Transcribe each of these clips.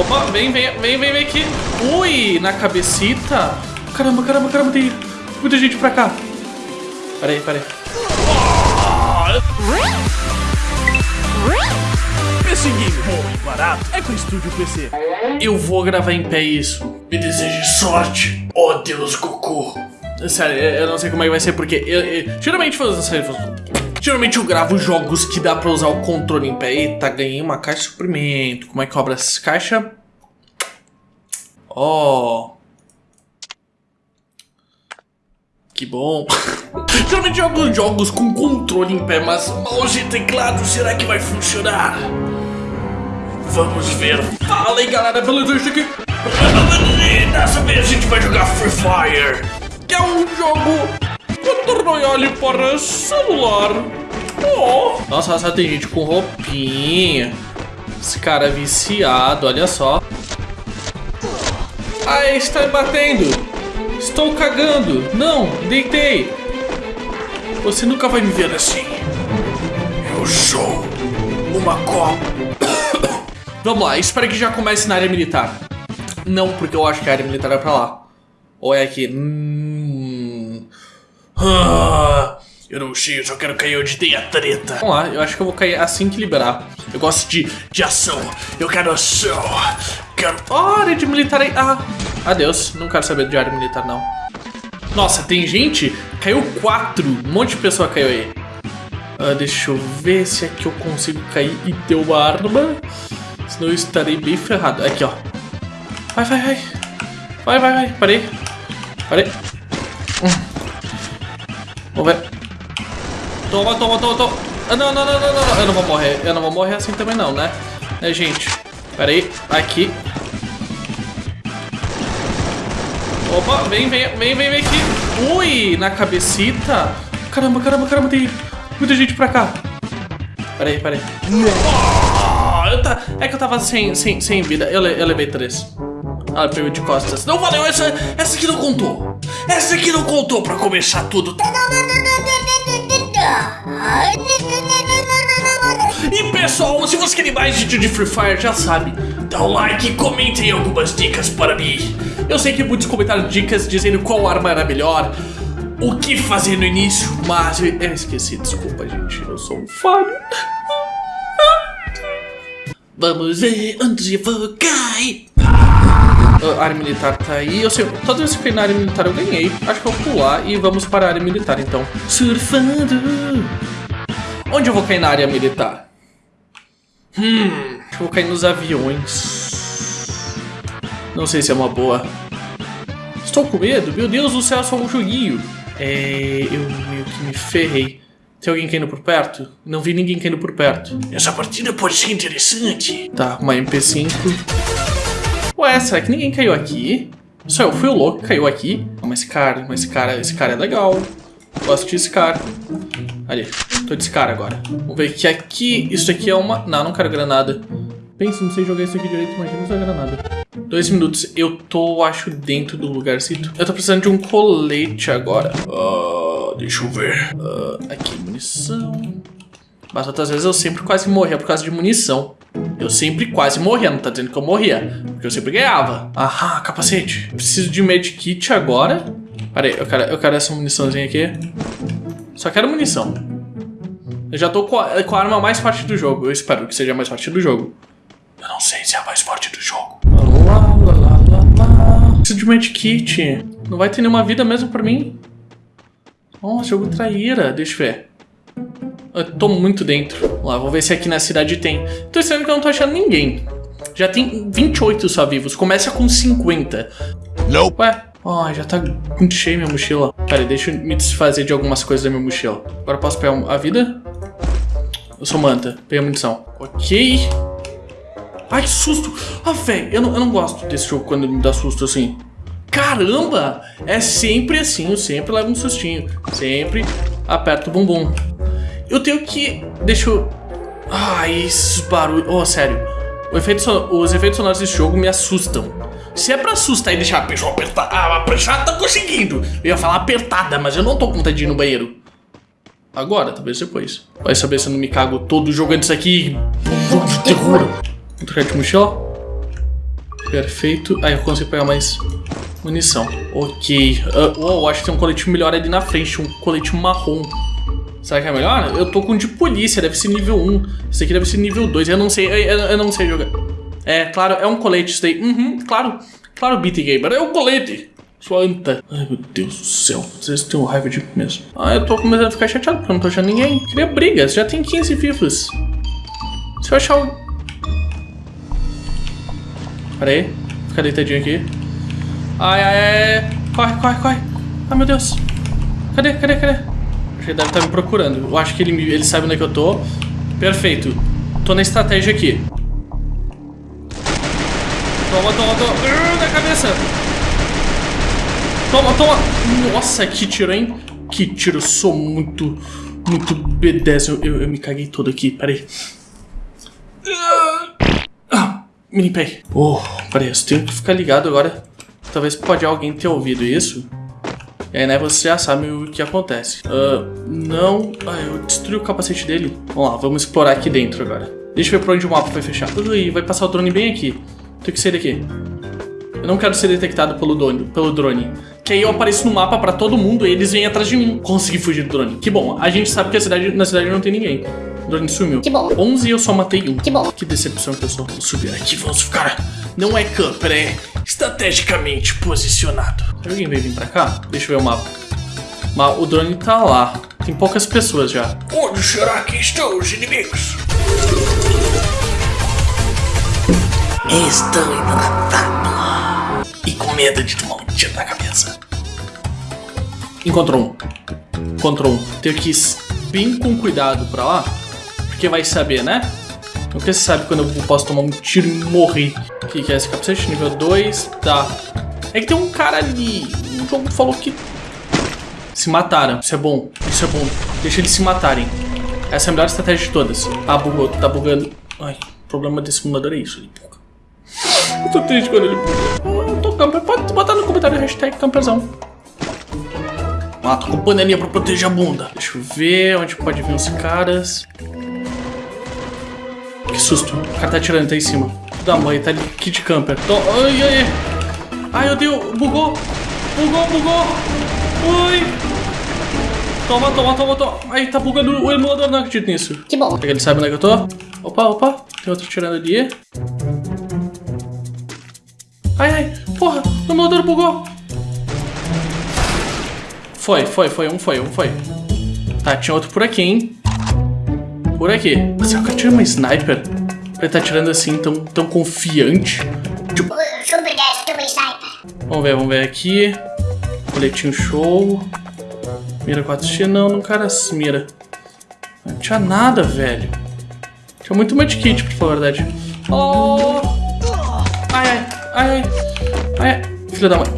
Opa, vem, vem, vem, vem, vem aqui. Ui, na cabecita. Caramba, caramba, caramba, tem muita gente pra cá. Peraí, peraí. PC Game bom e barato é com o Estúdio PC. Eu vou gravar em pé isso. Me deseje sorte, ó Deus Goku. Sério, eu eu não sei como é que vai ser, porque eu, eu- geralmente Geralmente eu gravo jogos que dá pra usar o controle em pé. Eita, ganhei uma caixa de suprimento. Como é que cobra essa caixa? Ó. Que bom. Geralmente eu jogo jogos com controle em pé, mas Mouse e teclado, será que vai funcionar? Vamos ver. Fala aí galera, beleza? Aqui dessa vez a gente vai jogar Free Fire. que é um jogo Royale para celular. Nossa, só tem gente com roupinha. Esse cara é viciado, olha só. Ai, está me batendo. Estou cagando. Não, deitei. Você nunca vai me ver assim. Eu sou uma copa. Vamos lá, espero que já comece na área militar. Não, porque eu acho que a área militar é pra lá. Ou é aqui? Hum... Ah, eu não sei, eu só quero cair onde tem a treta. Vamos lá, eu acho que eu vou cair assim que liberar. Eu gosto de, de ação. Eu quero ação. Quero. Área de militar aí. Ah, adeus. Não quero saber de área militar, não. Nossa, tem gente? Caiu quatro. Um monte de pessoa caiu aí. Ah, deixa eu ver se aqui eu consigo cair e ter uma arma. Senão eu estarei bem ferrado. Aqui, ó. Vai, vai, vai. Vai, vai, vai. Parei. Parei. Hum. Vamos ver. Toma, toma, toma, toma. Ah, não, não, não, não, não. Eu não vou morrer. Eu não vou morrer assim também não, né? Né, gente? Pera aí. Aqui. Opa, vem, vem, vem, vem, vem aqui. Ui, na cabecita. Caramba, caramba, caramba, tem muita gente pra cá. Pera aí, pera aí. Ah, eu tá, é que eu tava sem, sem, sem vida. Eu, eu levei três. Ah, pegou de costas. Não valeu, essa, essa aqui não contou. Essa aqui não contou pra começar tudo. E pessoal, se você quer mais vídeo de Free Fire, já sabe. Dá um like e comentem algumas dicas para mim. Eu sei que muitos comentaram dicas dizendo qual arma era melhor, o que fazer no início, mas eu, eu esqueci, desculpa, gente. Eu sou um falho. Vamos ver onde eu vou cair. A área militar tá aí. Eu sei, toda vez que eu na área militar eu ganhei. Acho que eu vou pular e vamos para a área militar então. Surfando. Onde eu vou cair na área militar? Hum, acho que eu vou cair nos aviões. Não sei se é uma boa. Estou com medo? Meu Deus do céu, só um joguinho. É. Eu meio que me ferrei. Tem alguém caindo por perto? Não vi ninguém caindo por perto. Essa partida pode ser interessante. Tá, uma MP5. Ué, será que ninguém caiu aqui? Só eu fui o louco que caiu aqui. Mas esse cara, esse cara, esse cara é legal. Gosto desse cara. Ali, tô desse cara agora. Vamos ver que aqui. Isso aqui é uma. Não, não quero granada. Pensa, não sei jogar isso aqui direito, imagina usar granada. Dois minutos, eu tô, acho, dentro do lugarcito. Eu tô precisando de um colete agora. Ah, deixa eu ver. Ah, aqui, munição. Mas outras vezes eu sempre quase morria por causa de munição. Eu sempre quase morria, não tá dizendo que eu morria. Porque eu sempre ganhava. Aham, capacete. Preciso de medkit agora. Pera aí, eu quero, eu quero essa muniçãozinha aqui. Só quero munição. Eu já tô com a, com a arma mais forte do jogo. Eu espero que seja a mais forte do jogo. Eu não sei se é a mais forte do jogo. Lá, lá, lá, lá, lá. Preciso de medkit. Não vai ter nenhuma vida mesmo pra mim? Nossa, jogo traíra. Deixa eu ver. Eu tô muito dentro. Vamos lá, vou ver se aqui na cidade tem. Tô estranho que eu não tô achando ninguém. Já tem 28 só vivos. Começa com 50. Nope. Ué, ó, já tá muito cheia minha mochila. Pera deixa eu me desfazer de algumas coisas da minha mochila. Agora posso pegar a vida? Eu sou manta. Peguei a munição. Ok. Ai, que susto. Ah, velho, eu não, eu não gosto desse jogo quando me dá susto assim. Caramba! É sempre assim, eu sempre levo um sustinho. Sempre aperto o bumbum. Eu tenho que... Deixa eu... Ai, esses barulhos... Oh, sério. Efeito son- Os efeitos sonoros desse jogo me assustam. Se é pra assustar e deixar a pessoa apertar... Ah, a pessoa tá conseguindo. Eu ia falar apertada, mas eu não tô com vontade de ir no banheiro. Agora, talvez depois. Vai saber se eu não me cago todo jogando isso aqui. Jogo de terror. Vou trocar de mochila. Perfeito. Aí eu consigo pegar mais munição. Ok. Uh, oh, acho que tem um colete melhor ali na frente. Um colete marrom. Será que é melhor? Eu tô com de polícia, deve ser nível 1. Esse aqui deve ser nível 2. Eu não sei, eu, eu, não sei jogar. É, claro, é um colete isso daí. Uhum, claro. Claro, Beat Gamer, é um colete. Sua anta. Ai, meu Deus do céu. Vocês têm raiva de mim mesmo. Ah, eu tô começando a ficar chateado porque eu não tô achando ninguém. Queria brigas, já tem 15 vivos. Se eu achar o... Pera aí. Fica deitadinho aqui. Ai, ai, ai. Corre, corre, corre. Ai, meu Deus. Cadê, cadê, cadê? Que ele deve estar me procurando. Eu acho que ele, ele sabe onde é que eu tô. Perfeito. Tô na estratégia aqui. Toma, toma, toma. Uh, na cabeça. Toma, toma. Nossa, que tiro, hein? Que tiro. Sou muito, muito B10. Eu, eu, eu me caguei todo aqui. Pera aí. Ah, mini pay. Oh, peraí, eu tenho que ficar ligado agora. Talvez pode alguém ter ouvido isso. E aí, né, você já sabe o que acontece. Uh, não... Ah, eu destruí o capacete dele. Vamos lá, vamos explorar aqui dentro agora. Deixa eu ver por onde o mapa vai fechar. Ui, vai passar o drone bem aqui. Tem que sair daqui. Eu não quero ser detectado pelo drone, pelo drone. Que aí eu apareço no mapa pra todo mundo e eles vêm atrás de mim. Consegui fugir do drone. Que bom, a gente sabe que a cidade, na cidade não tem ninguém. O drone sumiu. Que bom. 11 e eu só matei um. Que bom. Que decepção que eu sou. Vou subir aqui, vamos ficar... Não é camper, é estrategicamente posicionado. Alguém veio vir pra cá? Deixa eu ver o mapa. Mas o drone tá lá. Tem poucas pessoas já. Onde será que estão os inimigos? Estou hidratado. E com medo de tomar um tiro na cabeça. Encontrou um. Encontrou um. Tenho que ir bem com cuidado pra lá. Porque vai saber, né? Nunca se sabe quando eu posso tomar um tiro e morrer. O que, que é esse capacete? Nível 2. Tá. É que tem um cara ali. O jogo falou que. Se mataram. Isso é bom. Isso é bom. Deixa eles se matarem. Essa é a melhor estratégia de todas. Ah, bugou. Tá bugando. Ai, o problema desse simulador é isso. Eu tô triste quando ele buga. Eu tô camper. Pode botar no comentário hashtag camperzão. Ah, tô com panelinha pra proteger a bunda. Deixa eu ver onde pode vir os caras. Susto. O cara tá atirando, tá em cima. Da mãe, tá de kit camper. Tô... Ai, ai, ai. Ai, meu Deus. Bugou. Bugou, bugou. Ui. Toma, toma, toma, toma. Ai, tá bugando o emulador. Não acredito nisso. Que bom. Ele sabe onde é que eu tô? Opa, opa. Tem outro tirando ali. Ai, ai. Porra, o emulador bugou. Foi, foi, foi. Um foi, um foi. Tá, tinha outro por aqui, hein? Por aqui. Será que eu tiro uma sniper? Pra ele tá tirando assim tão, tão confiante? Tipo, Obrigado, toma sniper. vamos ver, vamos ver aqui. Coletinho show. Mira 4x. Não, não cara mira. Não tinha nada, velho. Tinha muito medkit, pra falar a verdade. Oh! Ai, ai, ai, ai. Ai, filha da mãe.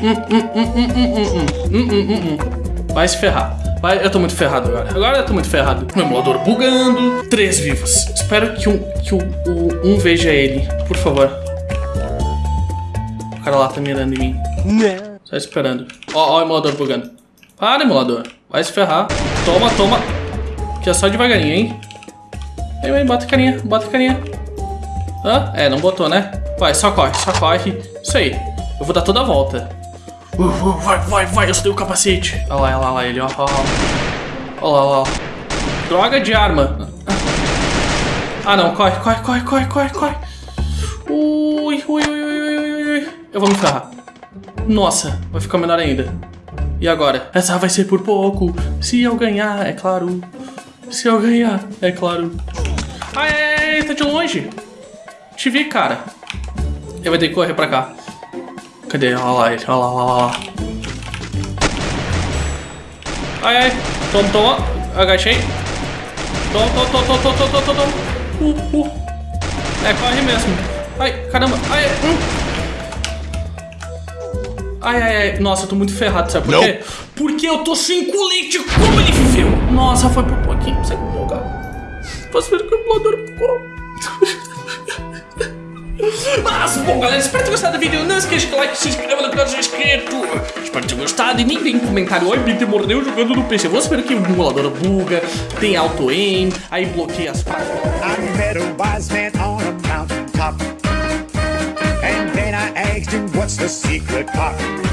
Hum, hum, hum, hum, hum, hum, hum, hum, hum, hum, hum. Vai se ferrar. Vai, eu tô muito ferrado agora. Agora eu tô muito ferrado. O emulador bugando. Três vivos. Espero que, um, que o, o, um veja ele. Por favor. O cara lá tá mirando em mim. Só esperando. Ó, ó o emulador bugando. Para, emulador. Vai se ferrar. Toma, toma. Que é só devagarinho, hein? Vem, vem, bota a carinha, bota a carinha. Hã? É, não botou, né? Vai, só corre, só corre. Isso aí. Eu vou dar toda a volta. Uh, uh, vai, vai, vai, eu só tenho o capacete. Olha lá, olha lá, olha lá ele, ó. ó, ó. Olha lá, olha lá. Droga de arma. Ah, não, corre, corre, corre, corre, corre, corre. Ui, ui, ui, ui, ui. Eu vou me ferrar. Nossa, vai ficar menor ainda. E agora? Essa vai ser por pouco. Se eu ganhar, é claro. Se eu ganhar, é claro. Ai, ai, ai, tá de longe. Te vi, cara. Ele vai ter que correr pra cá. Cadê? Olha lá ele, olha lá, olha lá. Ai, ai. Toma, toma. Agachei. Toma, toma, toma, toma, toma, toma, toma. Uh, uh. É, corre mesmo. Ai, caramba. Ai, hum. Ai, ai, ai. Nossa, eu tô muito ferrado, sabe por quê? Porque eu tô sem colete. Como ele viveu? Nossa, foi por pouquinho. Sai do lugar. Posso ver que o. Mas, bom, galera, espero ter gostado do vídeo. Não esqueça de like, se inscreva no canal se inscrito. Espero ter gostado. E nem vem comentário. Oi, Peter mordeu jogando no PC. Vou esperar que o emulador buga, tem auto-aim, aí bloqueia as páginas. I met a wise man on a mountain top. engaged in what's the secret part?